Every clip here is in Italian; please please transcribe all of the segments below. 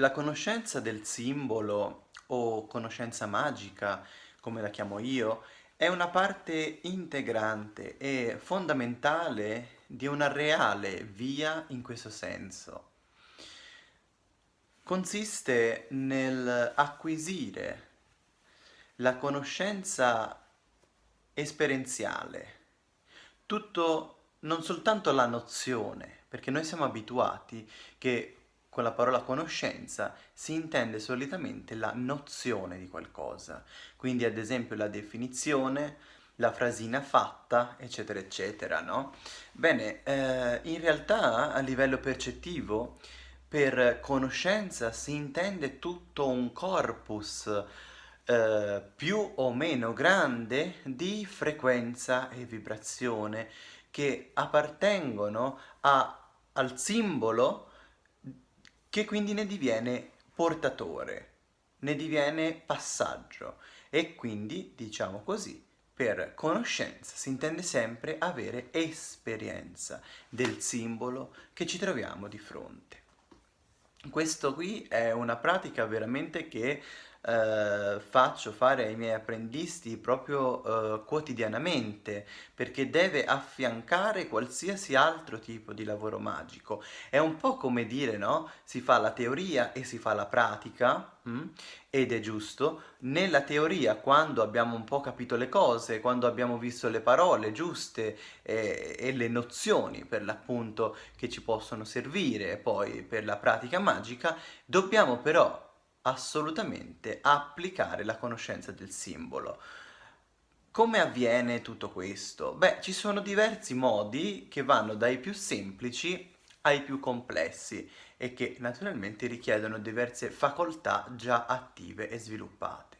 La conoscenza del simbolo o conoscenza magica, come la chiamo io, è una parte integrante e fondamentale di una reale via in questo senso. Consiste nel acquisire la conoscenza esperienziale, tutto, non soltanto la nozione, perché noi siamo abituati che con la parola conoscenza si intende solitamente la nozione di qualcosa, quindi ad esempio la definizione, la frasina fatta, eccetera, eccetera, no? Bene, eh, in realtà a livello percettivo per conoscenza si intende tutto un corpus eh, più o meno grande di frequenza e vibrazione che appartengono a, al simbolo che quindi ne diviene portatore, ne diviene passaggio e quindi, diciamo così, per conoscenza si intende sempre avere esperienza del simbolo che ci troviamo di fronte. Questo qui è una pratica veramente che eh, faccio fare ai miei apprendisti proprio eh, quotidianamente perché deve affiancare qualsiasi altro tipo di lavoro magico. È un po' come dire, no? Si fa la teoria e si fa la pratica mm? ed è giusto. Nella teoria, quando abbiamo un po' capito le cose, quando abbiamo visto le parole giuste e, e le nozioni per l'appunto che ci possono servire poi per la pratica magica, dobbiamo però assolutamente applicare la conoscenza del simbolo. Come avviene tutto questo? Beh, ci sono diversi modi che vanno dai più semplici ai più complessi e che naturalmente richiedono diverse facoltà già attive e sviluppate.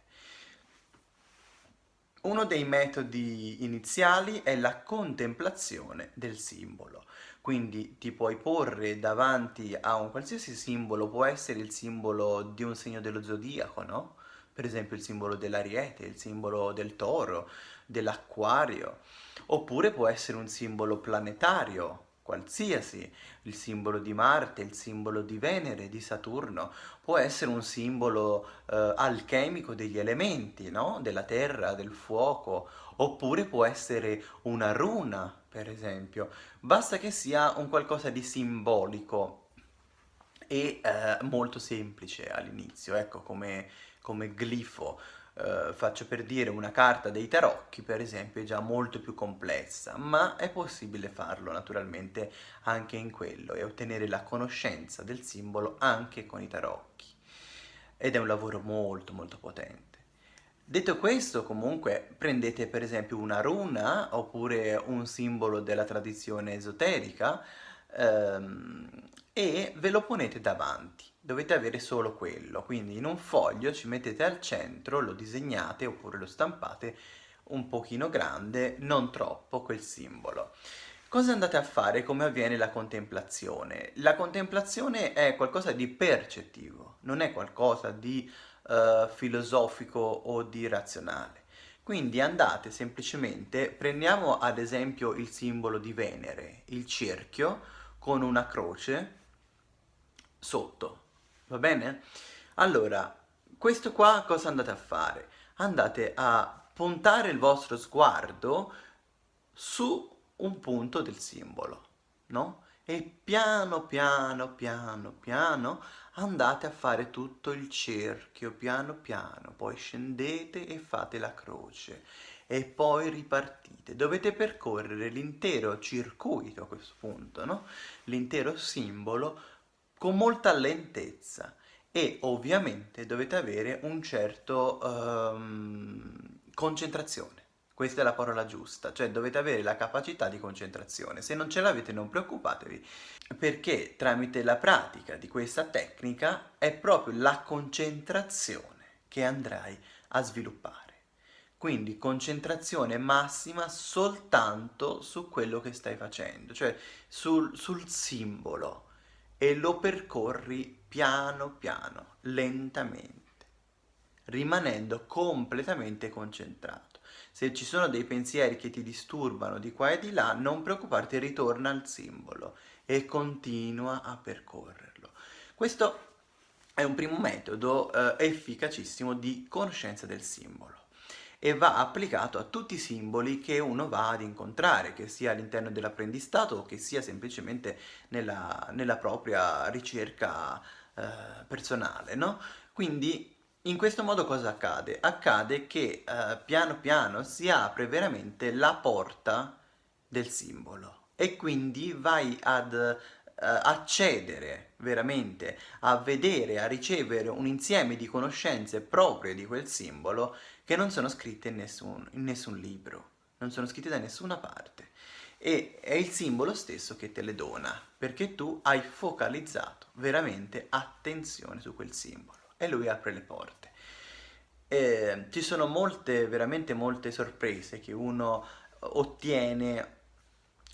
Uno dei metodi iniziali è la contemplazione del simbolo, quindi ti puoi porre davanti a un qualsiasi simbolo, può essere il simbolo di un segno dello zodiaco, no? Per esempio il simbolo dell'ariete, il simbolo del toro, dell'acquario, oppure può essere un simbolo planetario, qualsiasi, il simbolo di Marte, il simbolo di Venere, di Saturno, può essere un simbolo eh, alchemico degli elementi, no? della terra, del fuoco, oppure può essere una runa, per esempio. Basta che sia un qualcosa di simbolico e eh, molto semplice all'inizio, ecco, come, come glifo. Uh, faccio per dire una carta dei tarocchi per esempio è già molto più complessa ma è possibile farlo naturalmente anche in quello e ottenere la conoscenza del simbolo anche con i tarocchi ed è un lavoro molto molto potente Detto questo, comunque, prendete per esempio una runa oppure un simbolo della tradizione esoterica ehm, e ve lo ponete davanti dovete avere solo quello, quindi in un foglio ci mettete al centro, lo disegnate oppure lo stampate un pochino grande, non troppo, quel simbolo. Cosa andate a fare? Come avviene la contemplazione? La contemplazione è qualcosa di percettivo, non è qualcosa di uh, filosofico o di razionale. Quindi andate semplicemente, prendiamo ad esempio il simbolo di Venere, il cerchio con una croce sotto, va bene? Allora, questo qua cosa andate a fare? Andate a puntare il vostro sguardo su un punto del simbolo, no? E piano piano piano piano andate a fare tutto il cerchio, piano piano, poi scendete e fate la croce e poi ripartite. Dovete percorrere l'intero circuito a questo punto, no? L'intero simbolo con molta lentezza e ovviamente dovete avere un certo um, concentrazione. Questa è la parola giusta, cioè dovete avere la capacità di concentrazione. Se non ce l'avete non preoccupatevi, perché tramite la pratica di questa tecnica è proprio la concentrazione che andrai a sviluppare. Quindi concentrazione massima soltanto su quello che stai facendo, cioè sul, sul simbolo e lo percorri piano piano, lentamente, rimanendo completamente concentrato. Se ci sono dei pensieri che ti disturbano di qua e di là, non preoccuparti, ritorna al simbolo e continua a percorrerlo. Questo è un primo metodo eh, efficacissimo di conoscenza del simbolo e va applicato a tutti i simboli che uno va ad incontrare, che sia all'interno dell'apprendistato o che sia semplicemente nella, nella propria ricerca eh, personale, no? Quindi in questo modo cosa accade? Accade che eh, piano piano si apre veramente la porta del simbolo e quindi vai ad eh, accedere veramente a vedere, a ricevere un insieme di conoscenze proprie di quel simbolo che non sono scritte in nessun, in nessun libro, non sono scritte da nessuna parte. E è il simbolo stesso che te le dona, perché tu hai focalizzato veramente attenzione su quel simbolo e lui apre le porte. E ci sono molte, veramente molte sorprese che uno ottiene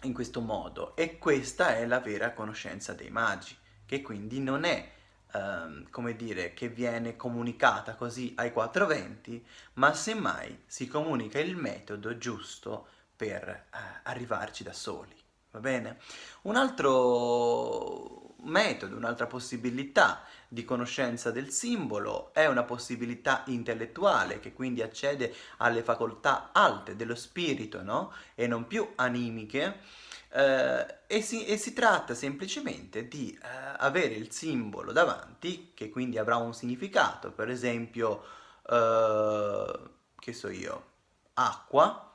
in questo modo e questa è la vera conoscenza dei magi, che quindi non è ehm, come dire, che viene comunicata così ai 420, ma semmai si comunica il metodo giusto per eh, arrivarci da soli, va bene? Un altro metodo, un'altra possibilità di conoscenza del simbolo è una possibilità intellettuale che quindi accede alle facoltà alte dello spirito, no? E non più animiche, eh, e, si, e, si, tratta semplicemente di eh, avere il simbolo davanti, che quindi avrà un significato, per esempio, eh, che so io, acqua,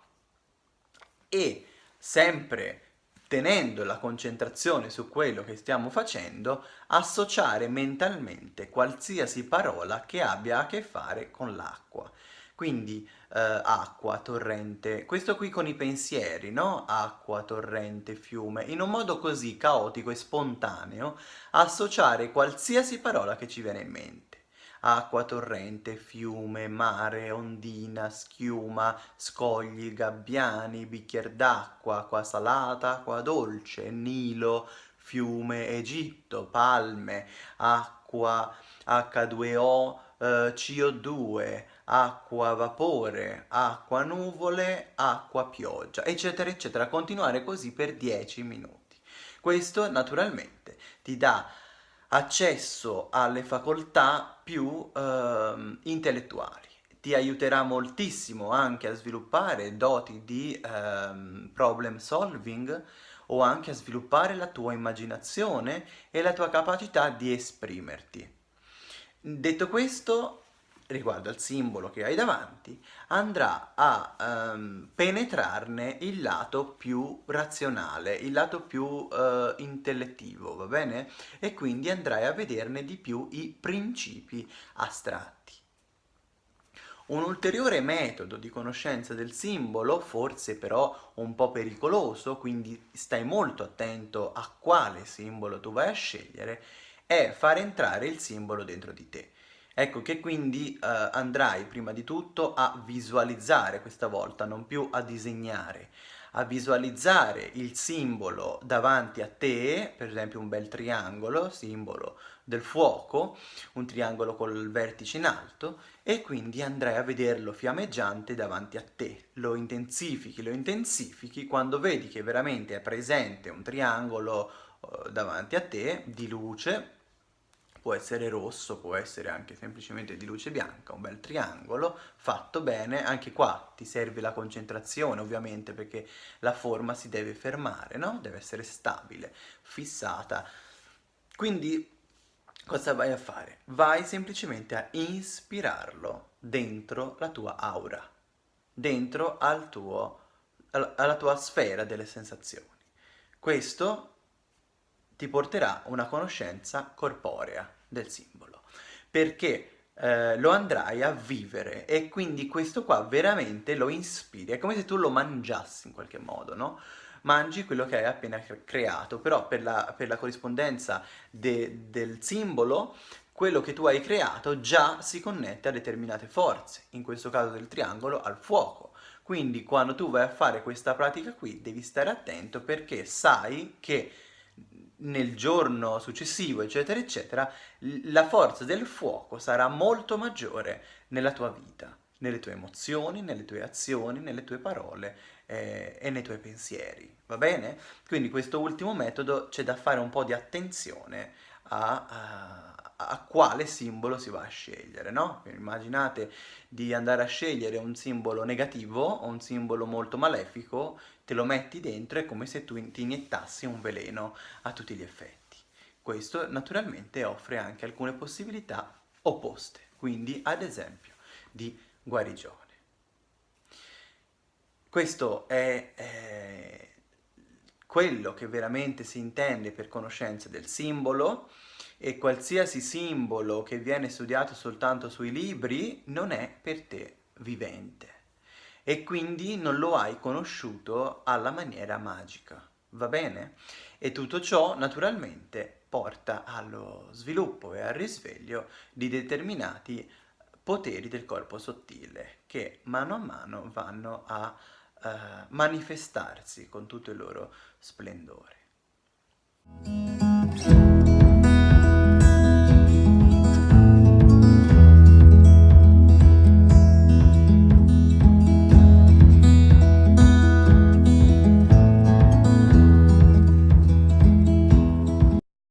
e sempre tenendo la concentrazione su quello che stiamo facendo, associare mentalmente qualsiasi parola che abbia a che fare con l'acqua quindi eh, acqua, torrente, questo qui con i pensieri, no? Acqua, torrente, fiume, in un modo così caotico e spontaneo, associare qualsiasi parola che ci viene in mente. Acqua, torrente, fiume, mare, ondina, schiuma, scogli, gabbiani, bicchier d'acqua, acqua salata, acqua dolce, Nilo, fiume, Egitto, palme, acqua, H2O, eh, CO2, acqua vapore, acqua nuvole, acqua pioggia, eccetera, eccetera. Continuare così per 10 minuti. Questo naturalmente ti dà accesso alle facoltà più eh, intellettuali. Ti aiuterà moltissimo anche a sviluppare doti di eh, problem solving o anche a sviluppare la tua immaginazione e la tua capacità di esprimerti. Detto questo, riguardo al simbolo che hai davanti, andrà a um, penetrarne il lato più razionale, il lato più uh, intellettivo, va bene? E quindi andrai a vederne di più i principi astratti. Un ulteriore metodo di conoscenza del simbolo, forse però un po' pericoloso, quindi stai molto attento a quale simbolo tu vai a scegliere, è far entrare il simbolo dentro di te. Ecco che quindi eh, andrai prima di tutto a visualizzare questa volta, non più a disegnare, a visualizzare il simbolo davanti a te, per esempio un bel triangolo, simbolo del fuoco, un triangolo col vertice in alto, e quindi andrai a vederlo fiammeggiante davanti a te. Lo intensifichi, lo intensifichi, quando vedi che veramente è presente un triangolo eh, davanti a te di luce, può essere rosso, può essere anche semplicemente di luce bianca, un bel triangolo, fatto bene, anche qua ti serve la concentrazione ovviamente perché la forma si deve fermare, no? Deve essere stabile, fissata. Quindi cosa vai a fare? Vai semplicemente a ispirarlo dentro la tua aura, dentro al tuo, alla tua sfera delle sensazioni. Questo ti porterà una conoscenza corporea del simbolo, perché eh, lo andrai a vivere e quindi questo qua veramente lo ispiri, è come se tu lo mangiassi in qualche modo, no? Mangi quello che hai appena creato, però per la, per la corrispondenza de, del simbolo quello che tu hai creato già si connette a determinate forze, in questo caso del triangolo al fuoco. Quindi quando tu vai a fare questa pratica qui devi stare attento perché sai che nel giorno successivo, eccetera, eccetera, la forza del fuoco sarà molto maggiore nella tua vita, nelle tue emozioni, nelle tue azioni, nelle tue parole eh, e nei tuoi pensieri, va bene? Quindi questo ultimo metodo c'è da fare un po' di attenzione a, a, a quale simbolo si va a scegliere, no? Immaginate di andare a scegliere un simbolo negativo o un simbolo molto malefico, te lo metti dentro, è come se tu ti iniettassi un veleno a tutti gli effetti. Questo naturalmente offre anche alcune possibilità opposte, quindi ad esempio di guarigione. Questo è eh, quello che veramente si intende per conoscenza del simbolo, e qualsiasi simbolo che viene studiato soltanto sui libri non è per te vivente e quindi non lo hai conosciuto alla maniera magica, va bene? E tutto ciò naturalmente porta allo sviluppo e al risveglio di determinati poteri del corpo sottile che mano a mano vanno a uh, manifestarsi con tutto il loro splendore.